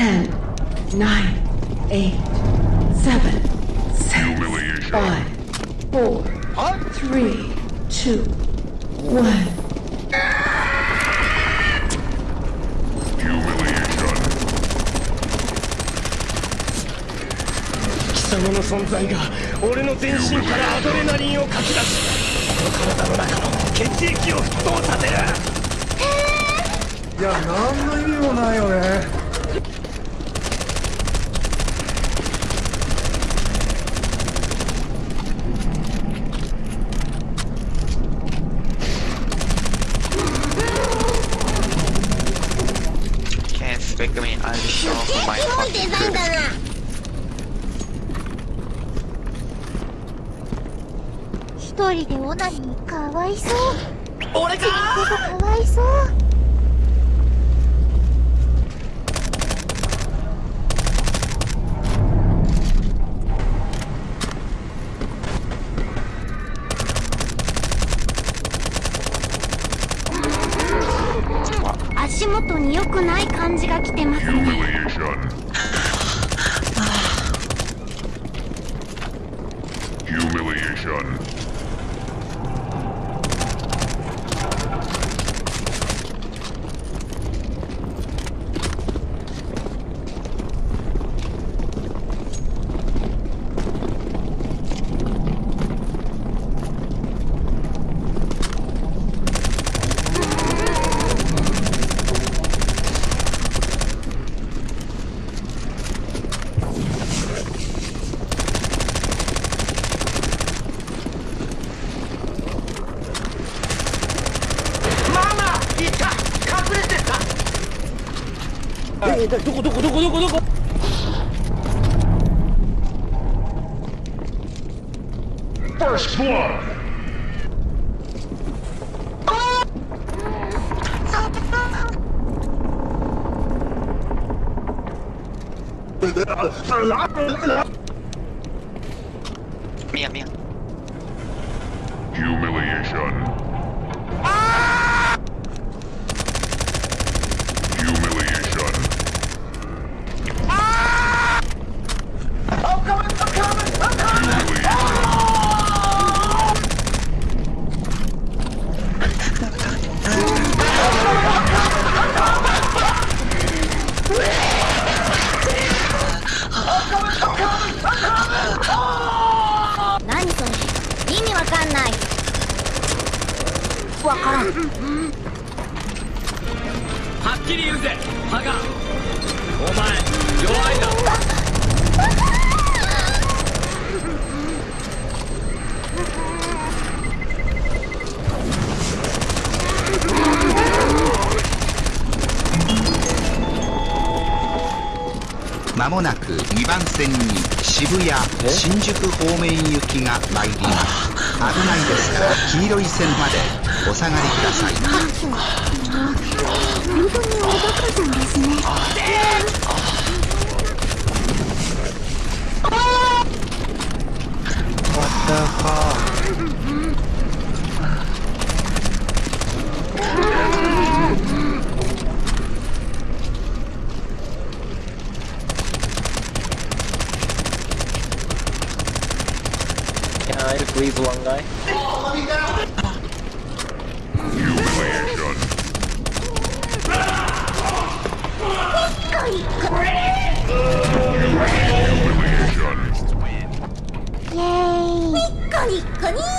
Ten, nine, eight, seven, six, Humiliation. five, four, three, two, one. Humiliation. 貴様の存在が俺の全身からアドレナリンをかき出しこの体の中の血液を沸騰させるいや何の意味もないよねあるでげえ広いデザインだな。ひとでオナニーかわいそう。俺かー。かわいそう。足元に良くない感じが来てますね。えー、どこどこどこどこどこ First blood. ミヤミヤ Humiliation. Humiliation. わからん。はっきり言うぜハガ。お前弱いなまもなく2番線に渋谷新宿方面行きが参ります。危ないですから黄色い線までお下がりください本当におバカさんですねキャンアイルプリーズワンガイ Humiliation. イ